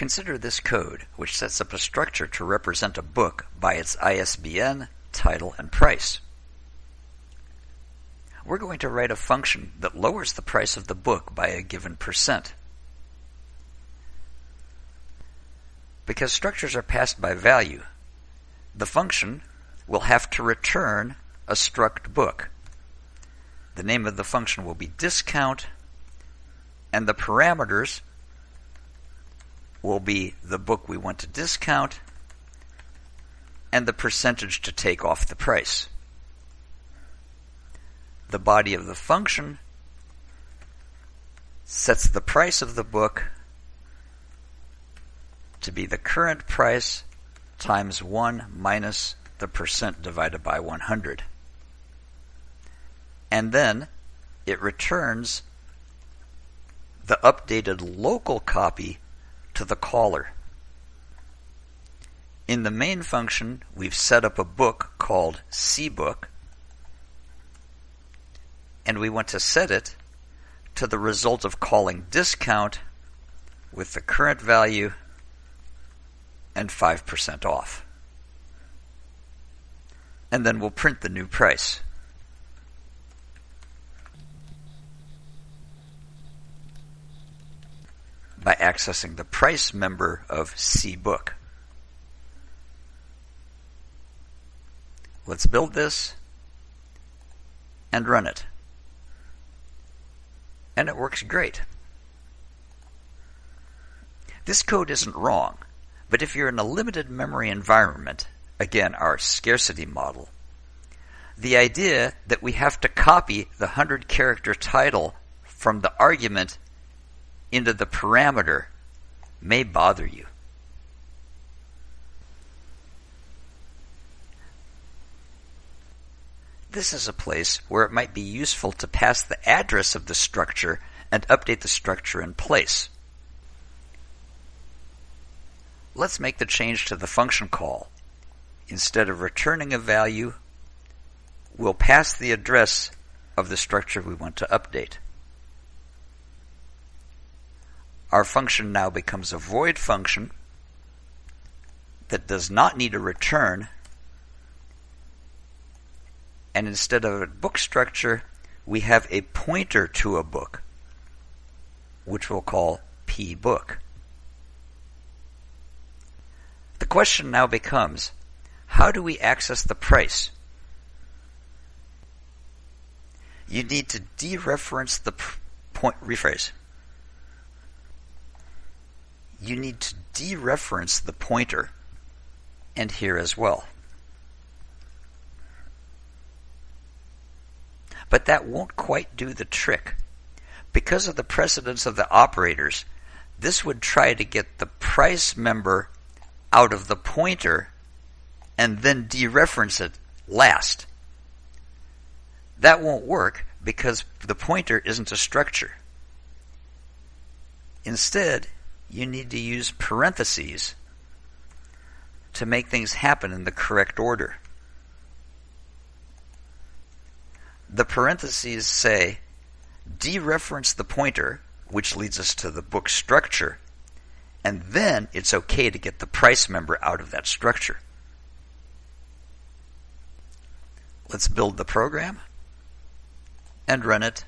Consider this code, which sets up a structure to represent a book by its ISBN, title, and price. We're going to write a function that lowers the price of the book by a given percent. Because structures are passed by value, the function will have to return a struct book. The name of the function will be discount, and the parameters will be the book we want to discount and the percentage to take off the price. The body of the function sets the price of the book to be the current price times 1 minus the percent divided by 100. And then it returns the updated local copy to the caller. In the main function, we've set up a book called cbook, and we want to set it to the result of calling discount with the current value and 5% off. And then we'll print the new price. By accessing the price member of cbook. Let's build this and run it. And it works great. This code isn't wrong, but if you're in a limited memory environment, again, our scarcity model, the idea that we have to copy the 100 character title from the argument into the parameter may bother you. This is a place where it might be useful to pass the address of the structure and update the structure in place. Let's make the change to the function call. Instead of returning a value, we'll pass the address of the structure we want to update. Our function now becomes a void function that does not need a return. And instead of a book structure, we have a pointer to a book, which we'll call pbook. The question now becomes, how do we access the price? You need to dereference the point, rephrase you need to dereference the pointer and here as well. But that won't quite do the trick. Because of the precedence of the operators, this would try to get the price member out of the pointer and then dereference it last. That won't work because the pointer isn't a structure. Instead, you need to use parentheses to make things happen in the correct order. The parentheses say dereference the pointer, which leads us to the book structure, and then it's okay to get the price member out of that structure. Let's build the program and run it,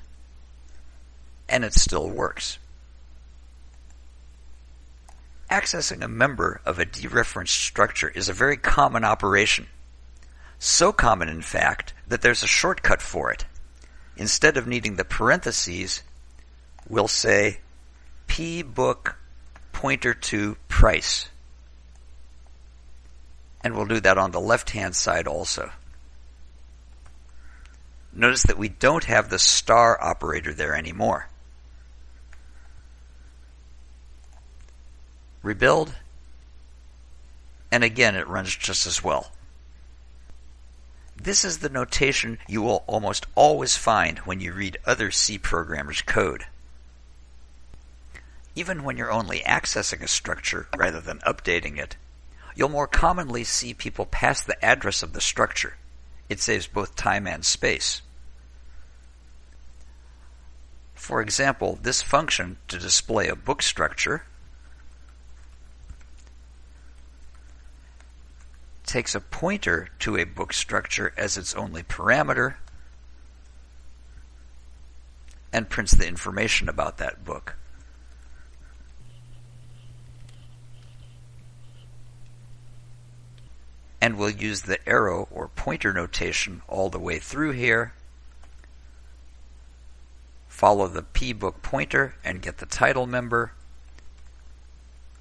and it still works. Accessing a member of a dereferenced structure is a very common operation. So common, in fact, that there's a shortcut for it. Instead of needing the parentheses, we'll say pbook pointer to price. And we'll do that on the left-hand side also. Notice that we don't have the star operator there anymore. Rebuild, and again it runs just as well. This is the notation you will almost always find when you read other C programmers' code. Even when you're only accessing a structure rather than updating it, you'll more commonly see people pass the address of the structure. It saves both time and space. For example, this function to display a book structure takes a pointer to a book structure as its only parameter and prints the information about that book. And we'll use the arrow or pointer notation all the way through here. Follow the pbook pointer and get the title member.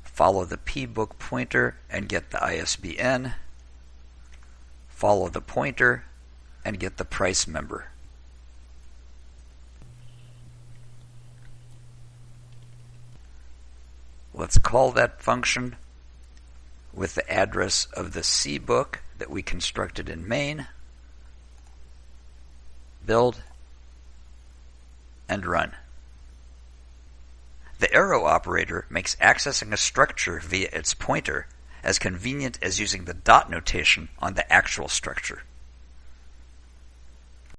Follow the pbook pointer and get the ISBN. Follow the pointer and get the price member. Let's call that function with the address of the C book that we constructed in main. Build and run. The arrow operator makes accessing a structure via its pointer as convenient as using the dot notation on the actual structure.